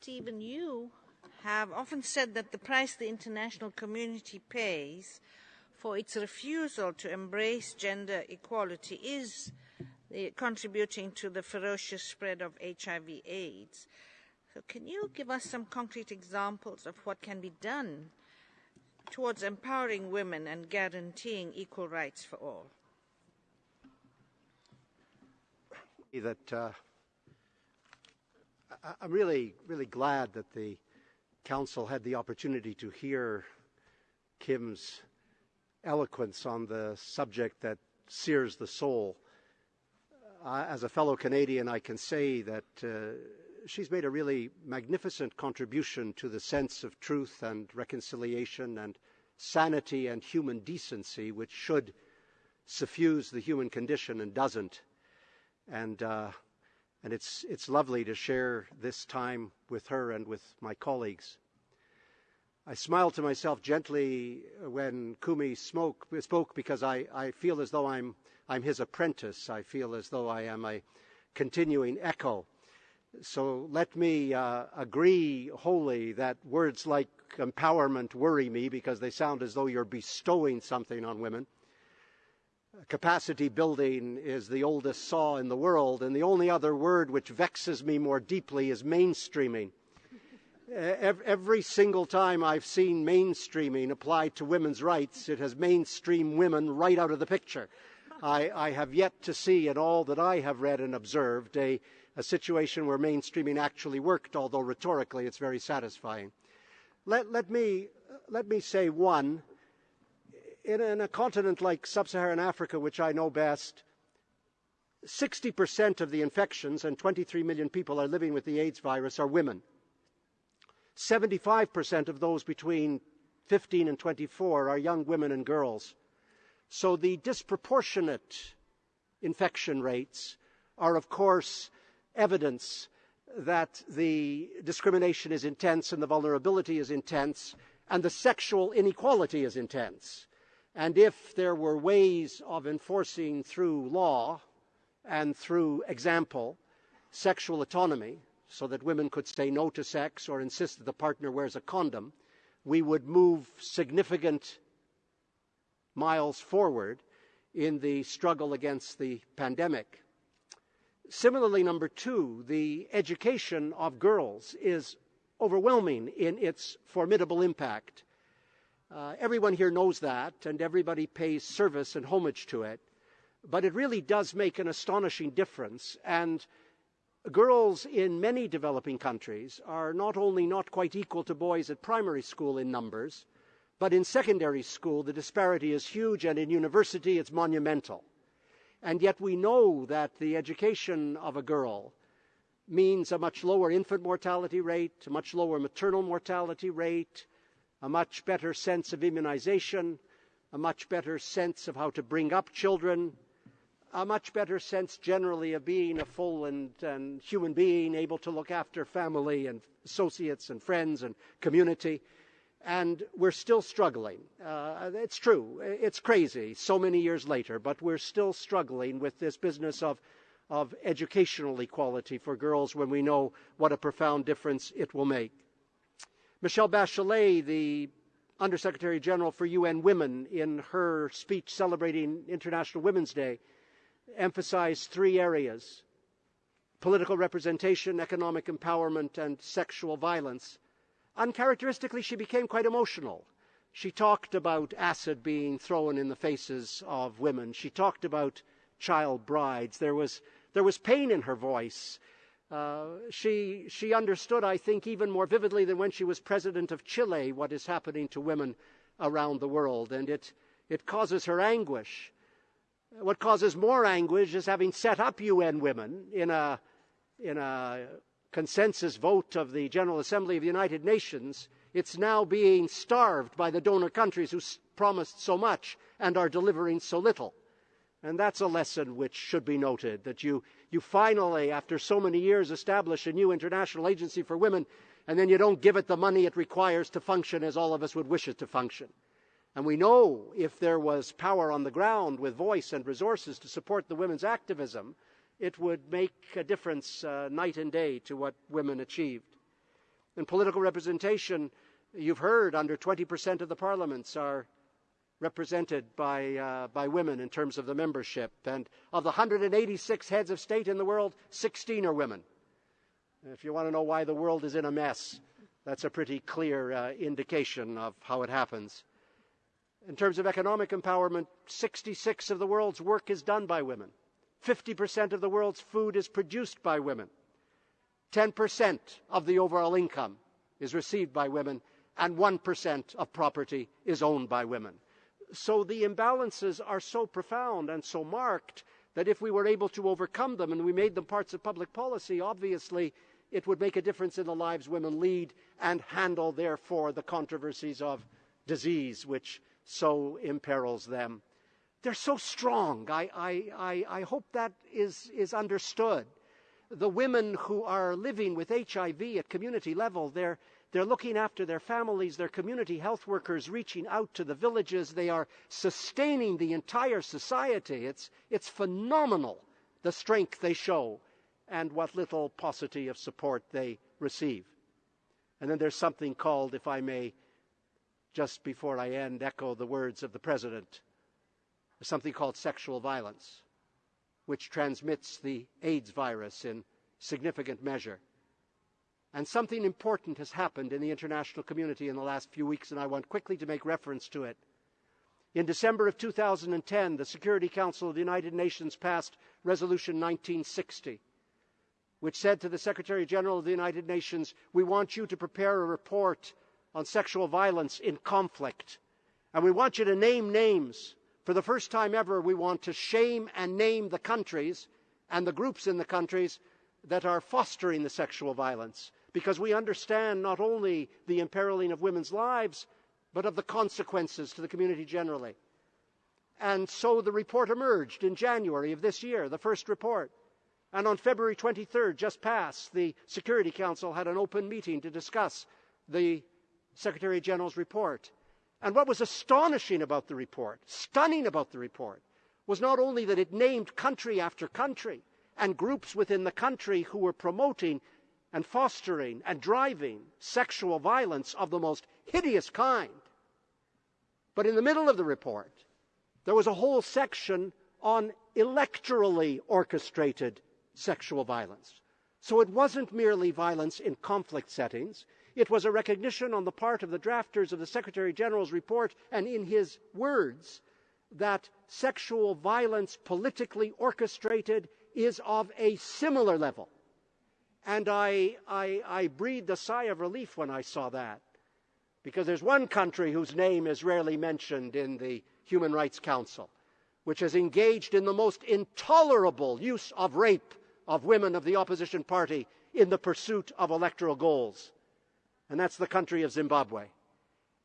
Stephen, you have often said that the price the international community pays for its refusal to embrace gender equality is uh, contributing to the ferocious spread of HIV AIDS. So can you give us some concrete examples of what can be done towards empowering women and guaranteeing equal rights for all? That uh, I'm really, really glad that the council had the opportunity to hear Kim's eloquence on the subject that sears the soul. Uh, as a fellow Canadian, I can say that uh, she's made a really magnificent contribution to the sense of truth and reconciliation and sanity and human decency, which should suffuse the human condition and doesn't. And, uh, and it's, it's lovely to share this time with her and with my colleagues. I smile to myself gently when Kumi spoke, spoke because I, I feel as though I'm, I'm his apprentice. I feel as though I am a continuing echo. So let me uh, agree wholly that words like empowerment worry me because they sound as though you're bestowing something on women. Capacity building is the oldest saw in the world, and the only other word which vexes me more deeply is mainstreaming. Every single time I've seen mainstreaming applied to women's rights, it has mainstreamed women right out of the picture. I, I, have yet to see in all that I have read and observed a, a situation where mainstreaming actually worked, although rhetorically it's very satisfying. Let, let, me, let me say one. In, in a continent like sub Saharan Africa, which I know best, 60% of the infections, and 23 million people are living with the AIDS virus, are women. 75% of those between 15 and 24 are young women and girls. So the disproportionate infection rates are, of course, evidence that the discrimination is intense and the vulnerability is intense and the sexual inequality is intense. And if there were ways of enforcing through law and through example sexual autonomy, so that women could say no to sex or insist that the partner wears a condom, we would move significant miles forward in the struggle against the pandemic. Similarly, number two, the education of girls is overwhelming in its formidable impact. Uh, everyone here knows that, and everybody pays service and homage to it. But it really does make an astonishing difference. And girls in many developing countries are not only not quite equal to boys at primary school in numbers, but in secondary school the disparity is huge and in university it's monumental. And yet we know that the education of a girl means a much lower infant mortality rate, a much lower maternal mortality rate, a much better sense of immunization, a much better sense of how to bring up children, a much better sense generally of being a full and, and, human being, able to look after family and associates and friends and community. And we're still struggling. Uh, it's true. It's crazy so many years later, but we're still struggling with this business of, of educational equality for girls when we know what a profound difference it will make. Michelle Bachelet, the Undersecretary General for UN Women, in her speech celebrating International Women's Day, emphasized three areas political representation, economic empowerment, and sexual violence. Uncharacteristically, she became quite emotional. She talked about acid being thrown in the faces of women. She talked about child brides. There was, there was pain in her voice. Uh, she, she understood, I think, even more vividly than when she was president of Chile, what is happening to women around the world. And it, it causes her anguish. What causes more anguish is having set up UN Women in a, in a consensus vote of the General Assembly of the United Nations, it's now being starved by the donor countries who promised so much and are delivering so little. And that's a lesson which should be noted that you, you finally, after so many years, establish a new international agency for women, and then you don't give it the money it requires to function as all of us would wish it to function. And we know if there was power on the ground with voice and resources to support the women's activism, it would make a difference uh, night and day to what women achieved. In political representation, you've heard under 20% of the parliaments are represented by, uh, by women in terms of the membership. And of the 186 heads of state in the world, 16 are women. If you want to know why the world is in a mess, that's a pretty clear uh, indication of how it happens. In terms of economic empowerment, 66 of the world's work is done by women. 50% of the world's food is produced by women. 10% of the overall income is received by women, and 1% of property is owned by women. So the imbalances are so profound and so marked that if we were able to overcome them and we made them parts of public policy, obviously it would make a difference in the lives women lead and handle, therefore, the controversies of disease which so imperils them. They're so strong. I, I, I, I hope that is, is understood. The women who are living with HIV at community level, they're, they're looking after their families, their community health workers reaching out to the villages. They are sustaining the entire society. It's, it's phenomenal the strength they show and what little paucity of support they receive. And then there's something called, if I may, just before I end, echo the words of the President, something called sexual violence, which transmits the AIDS virus in significant measure. And something important has happened in the international community in the last few weeks, and I want quickly to make reference to it. In December of 2010, the Security Council of the United Nations passed Resolution 1960, which said to the Secretary General of the United Nations, We want you to prepare a report on sexual violence in conflict. And we want you to name names. For the first time ever, we want to shame and name the countries and the groups in the countries that are fostering the sexual violence. Because we understand not only the imperiling of women's lives, but of the consequences to the community generally. And so the report emerged in January of this year, the first report. And on February 23rd, just past, the Security Council had an open meeting to discuss the Secretary General's report. And what was astonishing about the report, stunning about the report, was not only that it named country after country and groups within the country who were promoting and fostering and driving sexual violence of the most hideous kind, but in the middle of the report, there was a whole section on electorally orchestrated sexual violence. So it wasn't merely violence in conflict settings. It was a recognition on the part of the drafters of the Secretary General's report and in his words that sexual violence politically orchestrated is of a similar level. And I, I, I breathed a sigh of relief when I saw that. Because there's one country whose name is rarely mentioned in the Human Rights Council, which has engaged in the most intolerable use of rape of women of the opposition party in the pursuit of electoral goals and that's the country of Zimbabwe.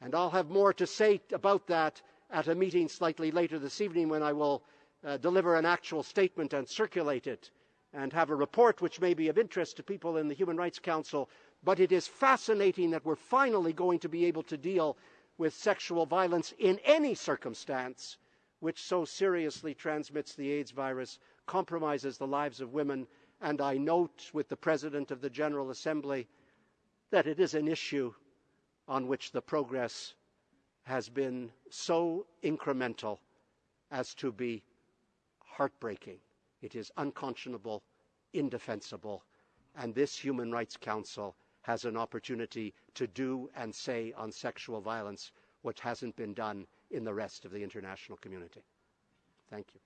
And I'll have more to say about that at a meeting slightly later this evening when I will uh, deliver an actual statement and circulate it and have a report which may be of interest to people in the Human Rights Council. But it is fascinating that we're finally going to be able to deal with sexual violence in any circumstance which so seriously transmits the AIDS virus, compromises the lives of women, and I note with the President of the General Assembly that it is an issue on which the progress has been so incremental as to be heartbreaking. It is unconscionable, indefensible, and this Human Rights Council has an opportunity to do and say on sexual violence what hasn't been done in the rest of the international community. Thank you.